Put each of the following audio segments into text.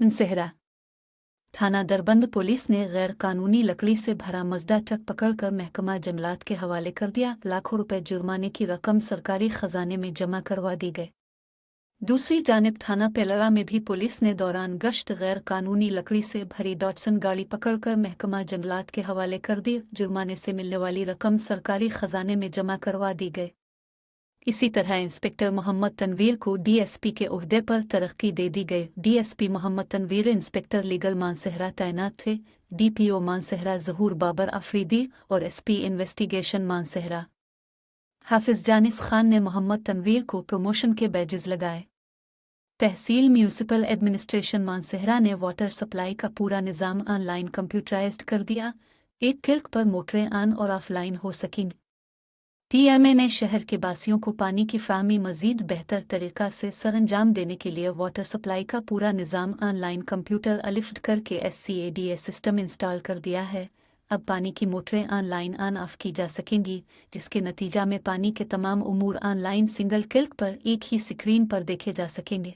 انسہرا تھانہ دربند پولیس نے غیر قانونی لکڑی سے بھرا مزدہ ٹرک پکڑ کر محکمہ جنگلات کے حوالے کر دیا۔ لاکھوں روپے جرمانے کی رقم سرکاری خزانے میں جمع کروا دی گئے دوسری جانب تھانہ پیلرا میں بھی پولیس نے دوران گشت غیر قانونی لکڑی سے بھری ڈاٹسن گاڑی پکڑ کر محکمہ جنگلات کے حوالے کر دی۔ جرمانے سے ملنے والی رقم سرکاری خزانے میں جمع کروا دی گئے اسی طرح انسپیکٹر محمد تنویر کو ڈی ایس پی کے عہدے پر ترقی دے دی گئی۔ D S P Muhammad Tanveer inspector legal Mansehra تعینات تھے۔ ڈی پی او مانسہرا ظہور بابر افریدی اور ایس پی انویسٹیگیشن مانسہرا حافظ جانس خان نے محمد تنویر کو پروموشن کے بیجز لگائے۔ تحصیل میونسپل ایڈمنسٹریشن مانسہرہ نے واٹر سپلائی کا پورا نظام آن لائن کمپیوٹرائزڈ کر دیا۔ ایک کلک پر موٹریں آن اور آف لائن ہو سکیں۔ ٹی ایم اے نے شہر کے باسیوں کو پانی کی فراہمی مزید بہتر طریقہ سے سر انجام دینے کے لیے واٹر سپلائی کا پورا نظام آن لائن کمپیوٹر الفٹ کر کے S C A D A system install کر دیا ہے۔ اب پانی کی موٹریں آن لائن آن آف کی جا سکیں گی، جس کے نتیجہ میں پانی کے تمام امور آن لائن سنگل کلک پر ایک ہی سکرین پر دیکھے جا سکیں گے۔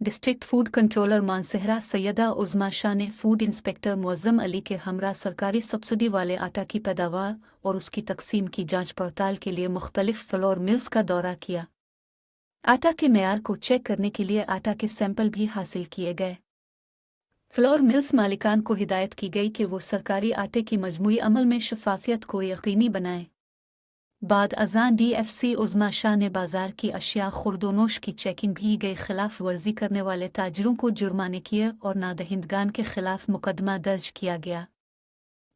District food controller Mansehra Syeda Uzma Shah نے فوڈ انسپکٹر معظم علی کے ہمراہ سرکاری سبسڈی والے آٹا کی پیداوار اور اس کی تقسیم کی جانچ پڑتال کے لیے مختلف فلور ملز کا دورہ کیا۔ آٹا کے معیار کو چیک کرنے کے لیے آٹا کے سیمپل بھی حاصل کیے گئے۔ فلور ملز مالکان کو ہدایت کی گئی کہ وہ سرکاری آٹے کی مجموعی عمل میں شفافیت کو یقینی بنائیں۔ بعد ازاں ڈی ایف سی عظما شاہ نے بازار کی اشیاء خرد و نوش کی چیکنگ بھی گئی خلاف ورزی کرنے والے تاجروں کو جرمانے کیے اور نادہندگان کے خلاف مقدمہ درج کیا گیا۔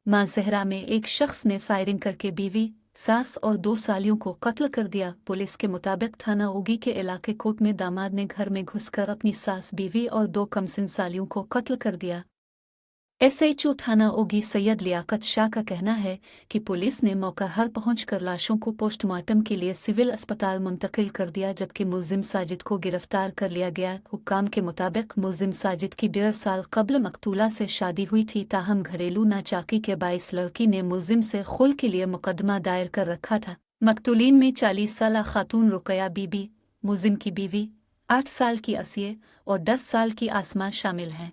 ماں میں ایک شخص نے فائرنگ کر کے بیوی، ساس اور دو سالیوں کو قتل کر دیا۔ پولیس کے مطابق تھانہ اوگی کے علاقے کوٹ میں داماد نے گھر میں گھس کر اپنی ساس بیوی اور دو کمسن سالیوں کو قتل کر دیا۔ ایس ایچ او تھانہ اوگی سید لیاقت شاہ کا کہنا ہے کہ پولیس نے موقع ہر پہنچ کر لاشوں کو پوسٹ مارٹم کے لیے سول اسپتال منتقل کر دیا جبکہ ملزم ساجد کو گرفتار کر لیا گیا حکام کے مطابق ملزم ساجد کی ڈیڑھ سال قبل مقتولہ سے شادی ہوئی تھی تاہم گھریلو ناچاکی کے باعث لڑکی نے ملزم سے خل کے لیے مقدمہ دائر کر رکھا تھا مقتولین میں چالیس سالہ خاتون رقیہ بی بی ملزم کی بیوی آٹھ سال کی اسیے اور دس سال کی آسما شامل ہیں